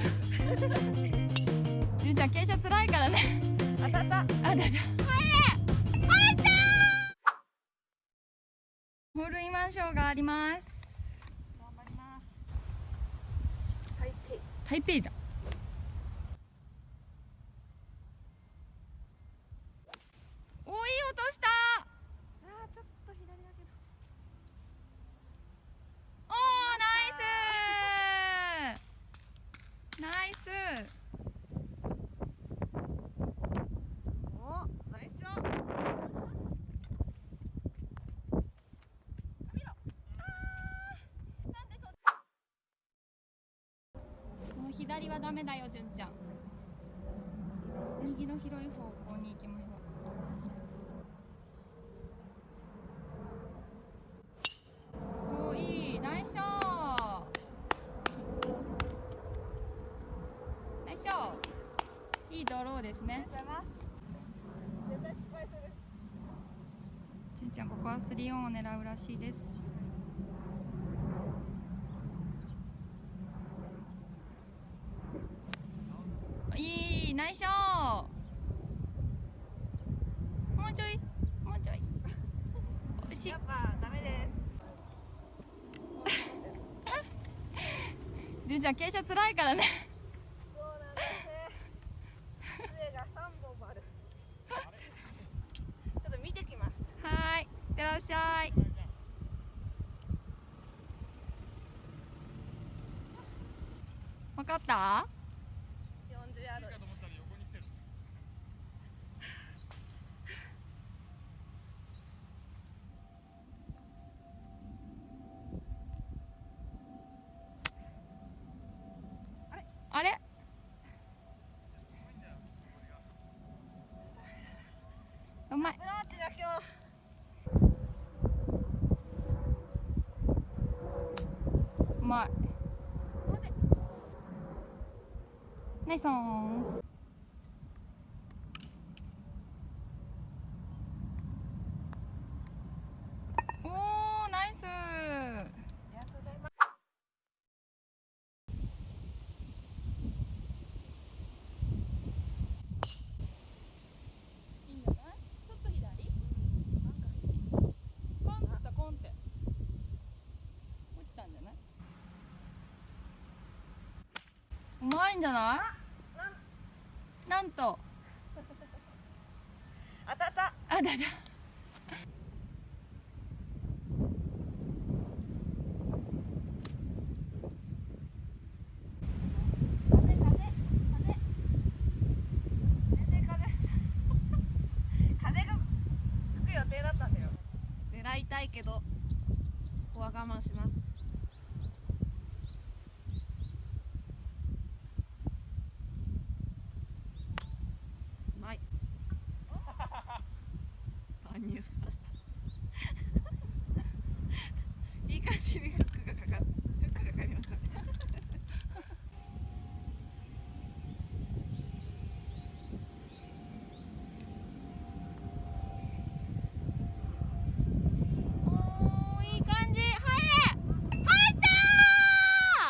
じゅん。ちゃん。傾斜つらいからね当たったあだだ入れ入ったホールインワンショーがあります頑張ります台北台北だおいい音したあーちょっと左だけどおーナイスナイスおナイスショッ見ろあーなんでそもう左はダメだよ純ちゃん。右の広い方向に行きましょう。おーいいナイスショー。ナイスショー。いいドローですね。ありがとうございます絶対失敗する純ちゃんここは3オンを狙うらしいですいいナイスショーもうちょい。もうちょい。惜しいやっぱダメです。純ちゃん傾斜つらいからね。そうなんですね。杖が三本ある。ちょっと見てきます。はーい。いってらっしゃい。わかった40ヤードですあれうまいアプローチが今日うまい。ナイスオンおーナイスありがとうございますいいんじゃないちょっと左コンっつったコンって落ちたんじゃないうまいんじゃない？なんなんと当たったあた狙いたいけどここは我慢しますうまい乱入しましたいい感じにフックがかかっフックがかかりましたねおーいい感じ入れ入った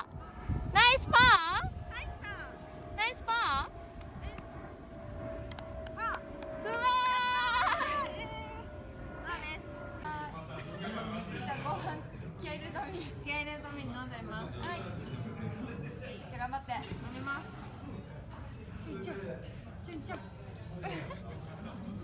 ーナイスパー入ったナイスパあーすごーいまあですじゃあ後半気合い入れるために気合い入れるために飲んじゃいます。はい。じゃあ頑張って。飲みます。チュンチュン。チュンチュン